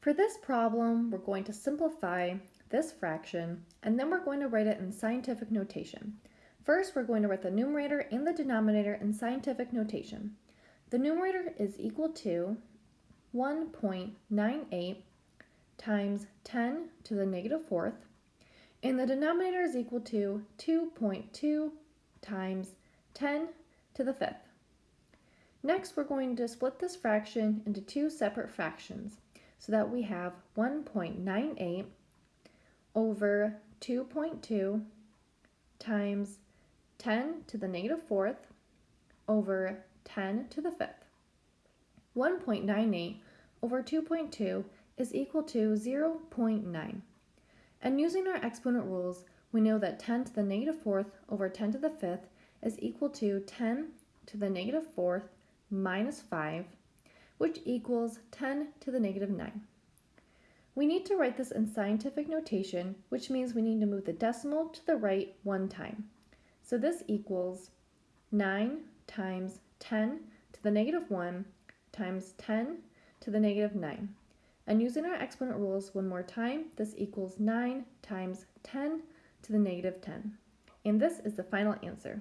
For this problem, we're going to simplify this fraction, and then we're going to write it in scientific notation. First, we're going to write the numerator and the denominator in scientific notation. The numerator is equal to 1.98 times 10 to the negative fourth, and the denominator is equal to 2.2 times 10 to the fifth. Next, we're going to split this fraction into two separate fractions so that we have 1.98 over 2.2 times 10 to the negative fourth over 10 to the fifth. 1.98 over 2.2 is equal to 0.9. And using our exponent rules, we know that 10 to the negative fourth over 10 to the fifth is equal to 10 to the negative fourth minus 5, which equals 10 to the negative 9. We need to write this in scientific notation, which means we need to move the decimal to the right one time. So this equals 9 times 10 to the negative 1 times 10 to the negative 9. And using our exponent rules one more time, this equals 9 times 10 to the negative 10. And this is the final answer.